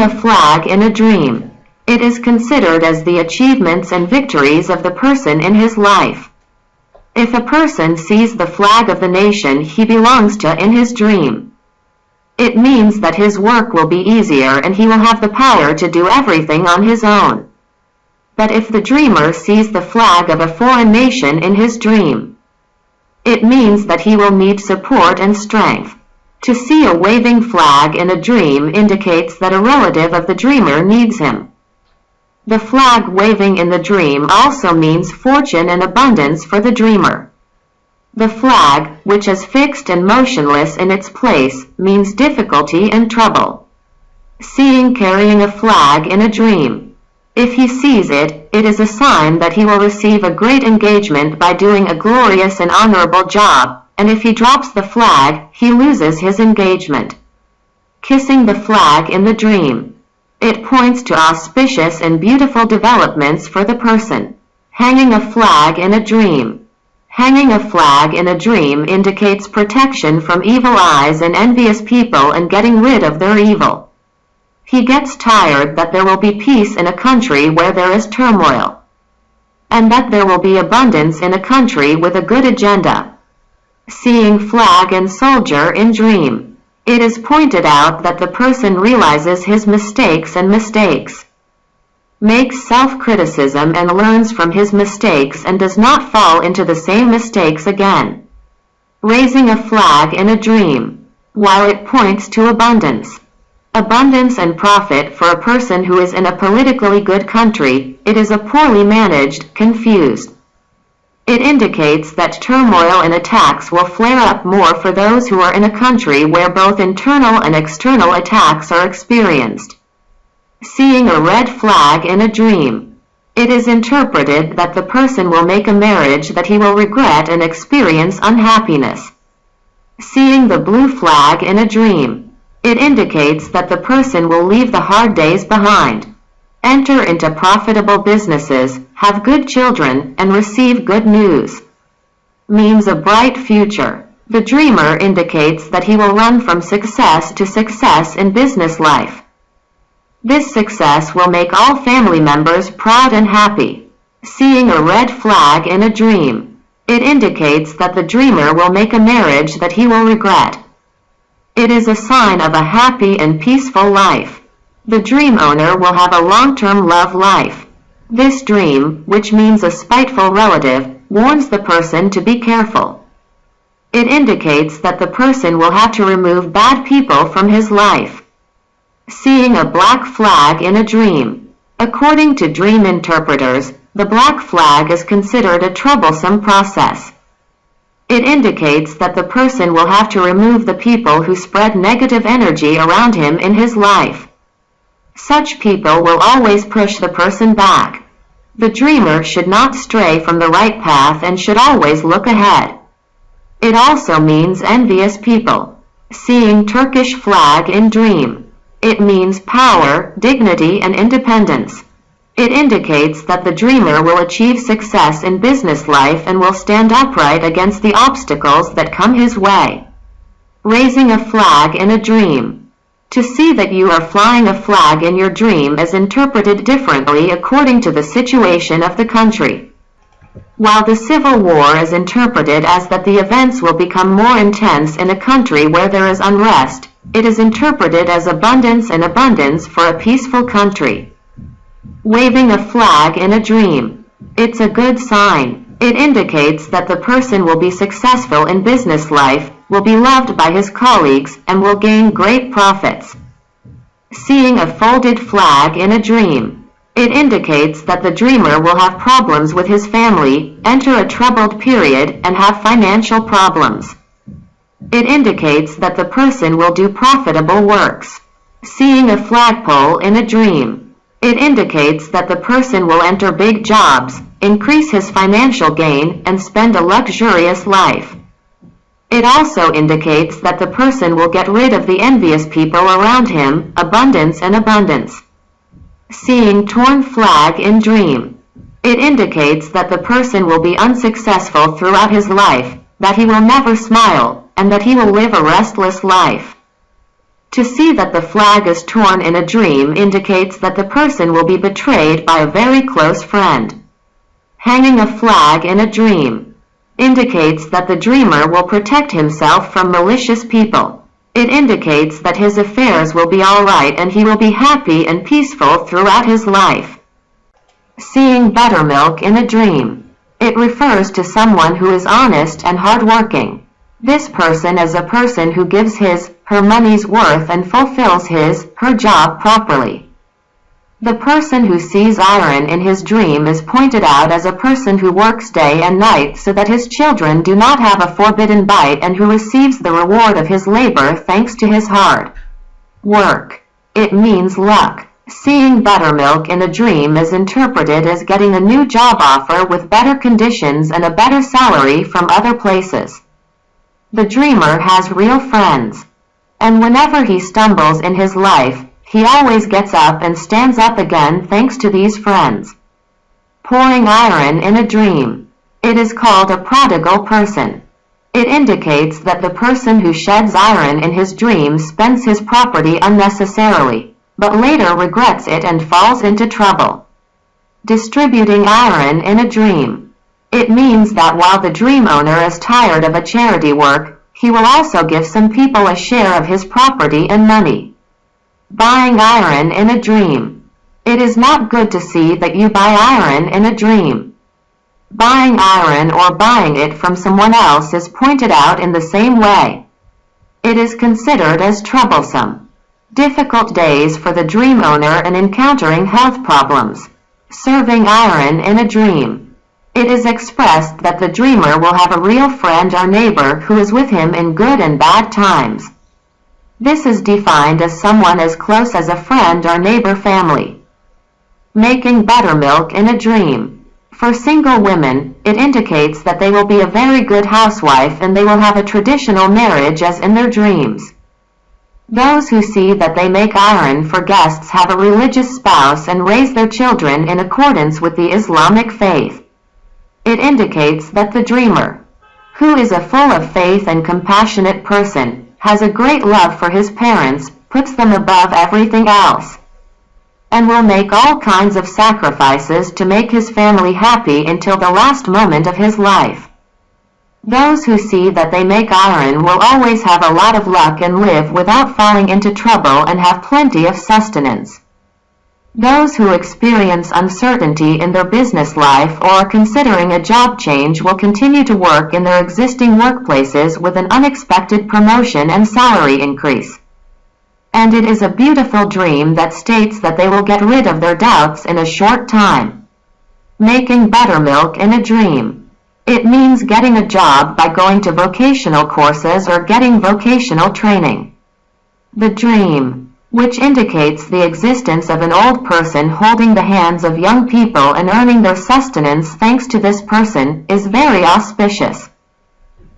A flag in a dream. It is considered as the achievements and victories of the person in his life. If a person sees the flag of the nation he belongs to in his dream, it means that his work will be easier and he will have the power to do everything on his own. But if the dreamer sees the flag of a foreign nation in his dream, it means that he will need support and strength. To see a waving flag in a dream indicates that a relative of the dreamer needs him. The flag waving in the dream also means fortune and abundance for the dreamer. The flag, which is fixed and motionless in its place, means difficulty and trouble. Seeing carrying a flag in a dream. If he sees it, it is a sign that he will receive a great engagement by doing a glorious and honorable job, and if he drops the flag, he loses his engagement. Kissing the flag in the dream. It points to auspicious and beautiful developments for the person. Hanging a flag in a dream. Hanging a flag in a dream indicates protection from evil eyes and envious people and getting rid of their evil. He gets tired that there will be peace in a country where there is turmoil. And that there will be abundance in a country with a good agenda. Seeing flag and soldier in dream. It is pointed out that the person realizes his mistakes and mistakes, makes self-criticism and learns from his mistakes and does not fall into the same mistakes again. Raising a flag in a dream. While it points to abundance, abundance and profit for a person who is in a politically good country, it is a poorly managed, confused, it indicates that turmoil and attacks will flare up more for those who are in a country where both internal and external attacks are experienced. Seeing a red flag in a dream. It is interpreted that the person will make a marriage that he will regret and experience unhappiness. Seeing the blue flag in a dream. It indicates that the person will leave the hard days behind enter into profitable businesses, have good children, and receive good news. Means a bright future. The dreamer indicates that he will run from success to success in business life. This success will make all family members proud and happy. Seeing a red flag in a dream. It indicates that the dreamer will make a marriage that he will regret. It is a sign of a happy and peaceful life. The dream owner will have a long-term love life. This dream, which means a spiteful relative, warns the person to be careful. It indicates that the person will have to remove bad people from his life. Seeing a black flag in a dream. According to dream interpreters, the black flag is considered a troublesome process. It indicates that the person will have to remove the people who spread negative energy around him in his life. Such people will always push the person back. The dreamer should not stray from the right path and should always look ahead. It also means envious people. Seeing Turkish flag in dream. It means power, dignity and independence. It indicates that the dreamer will achieve success in business life and will stand upright against the obstacles that come his way. Raising a flag in a dream. To see that you are flying a flag in your dream is interpreted differently according to the situation of the country. While the Civil War is interpreted as that the events will become more intense in a country where there is unrest, it is interpreted as abundance and abundance for a peaceful country. Waving a flag in a dream. It's a good sign. It indicates that the person will be successful in business life, will be loved by his colleagues, and will gain great profits. Seeing a folded flag in a dream. It indicates that the dreamer will have problems with his family, enter a troubled period, and have financial problems. It indicates that the person will do profitable works. Seeing a flagpole in a dream. It indicates that the person will enter big jobs, increase his financial gain, and spend a luxurious life. It also indicates that the person will get rid of the envious people around him, abundance and abundance. Seeing torn flag in dream. It indicates that the person will be unsuccessful throughout his life, that he will never smile, and that he will live a restless life. To see that the flag is torn in a dream indicates that the person will be betrayed by a very close friend. Hanging a flag in a dream indicates that the dreamer will protect himself from malicious people. It indicates that his affairs will be alright and he will be happy and peaceful throughout his life. Seeing buttermilk in a dream. It refers to someone who is honest and hardworking. This person is a person who gives his, her money's worth and fulfills his, her job properly. The person who sees ayran in his dream is pointed out as a person who works day and night so that his children do not have a forbidden bite and who receives the reward of his labor thanks to his hard work. It means luck. Seeing buttermilk in a dream is interpreted as getting a new job offer with better conditions and a better salary from other places. The dreamer has real friends. And whenever he stumbles in his life, he always gets up and stands up again thanks to these friends. Pouring ayran in a dream. It is called a prodigal person. It indicates that the person who sheds ayran in his dream spends his property unnecessarily, but later regrets it and falls into trouble. Distributing ayran in a dream. It means that while the dream owner is tired of a charity work, he will also give some people a share of his property and money. Buying ayran in a dream. It is not good to see that you buy ayran in a dream. Buying ayran or buying it from someone else is pointed out in the same way. It is considered as troublesome. Difficult days for the dream owner and encountering health problems. Serving ayran in a dream. It is expressed that the dreamer will have a real friend or neighbor who is with him in good and bad times. This is defined as someone as close as a friend or neighbor family. Making buttermilk in a dream. For single women, it indicates that they will be a very good housewife and they will have a traditional marriage as in their dreams. Those who see that they make ayran for guests have a religious spouse and raise their children in accordance with the Islamic faith. It indicates that the dreamer, who is a full of faith and compassionate person, has a great love for his parents, puts them above everything else, and will make all kinds of sacrifices to make his family happy until the last moment of his life. Those who see that they make ayran will always have a lot of luck and live without falling into trouble and have plenty of sustenance. Those who experience uncertainty in their business life or are considering a job change will continue to work in their existing workplaces with an unexpected promotion and salary increase. And it is a beautiful dream that states that they will get rid of their doubts in a short time. Making buttermilk in a dream. It means getting a job by going to vocational courses or getting vocational training. The dream, which indicates the existence of an old person holding the hands of young people and earning their sustenance thanks to this person, is very auspicious.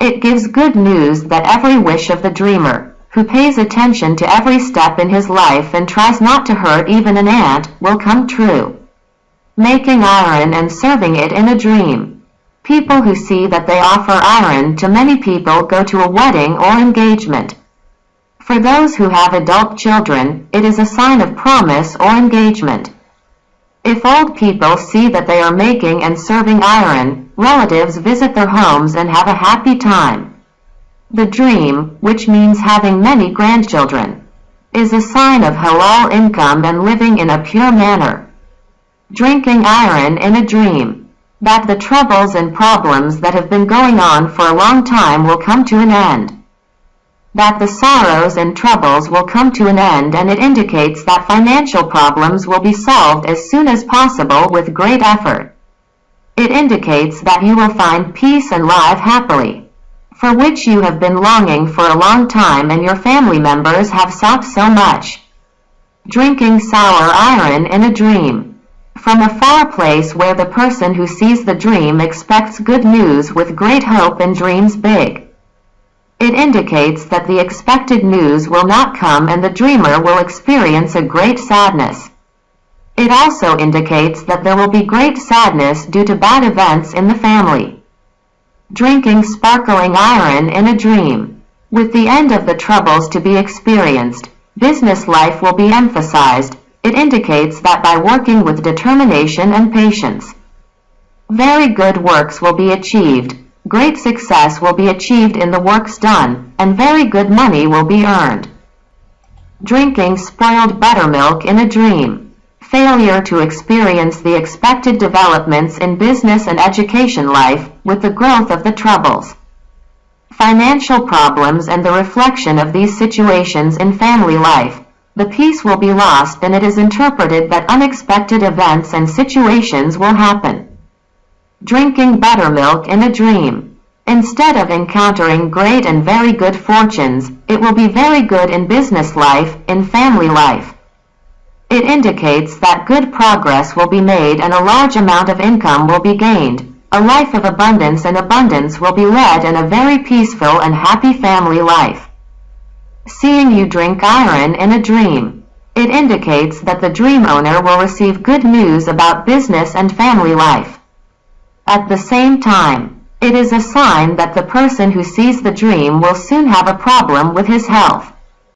It gives good news that every wish of the dreamer, who pays attention to every step in his life and tries not to hurt even an ant, will come true. Making ayran and serving it in a dream. People who see that they offer ayran to many people go to a wedding or engagement. For those who have adult children, it is a sign of promise or engagement. If old people see that they are making and serving ayran, relatives visit their homes and have a happy time. The dream, which means having many grandchildren, is a sign of halal income and living in a pure manner. Drinking ayran in a dream that the troubles and problems that have been going on for a long time will come to an end. That the sorrows and troubles will come to an end and it indicates that financial problems will be solved as soon as possible with great effort. It indicates that you will find peace and live happily, for which you have been longing for a long time and your family members have sought so much. Drinking sour ayran in a dream from a far place where the person who sees the dream expects good news with great hope and dreams big. It indicates that the expected news will not come and the dreamer will experience a great sadness. It also indicates that there will be great sadness due to bad events in the family. Drinking sparkling ayran in a dream. With the end of the troubles to be experienced, Business life will be emphasized. It indicates that by working with determination and patience, very good works will be achieved. Great success will be achieved in the works done, and very good money will be earned. Drinking spoiled buttermilk in a dream. Failure to experience the expected developments in business and education life, with the growth of the troubles. Financial problems and the reflection of these situations in family life. The peace will be lost and it is interpreted that unexpected events and situations will happen. Drinking buttermilk in a dream. Instead of encountering great and very good fortunes, it will be very good in business life, in family life. It indicates that good progress will be made and a large amount of income will be gained. A life of abundance and abundance will be led in a very peaceful and happy family life. Seeing you drink ayran in a dream. It indicates that the dream owner will receive good news about business and family life. At the same time, it is a sign that the person who sees the dream will soon have a problem with his health.